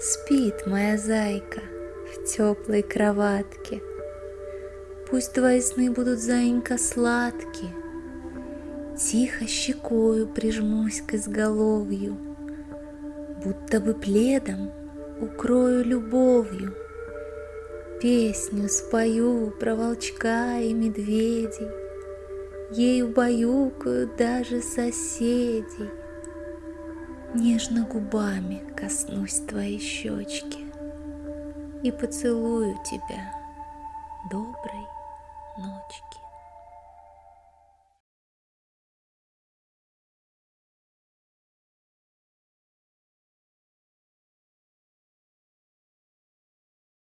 Спит моя зайка в теплой кроватке. Пусть твои сны будут, заинька, сладкие. Тихо щекою прижмусь к изголовью, Будто бы пледом укрою любовью. Песню спою про волчка и медведей, Ею баюкают даже соседей. Нежно губами коснусь твоей щечки И поцелую тебя доброй ночки.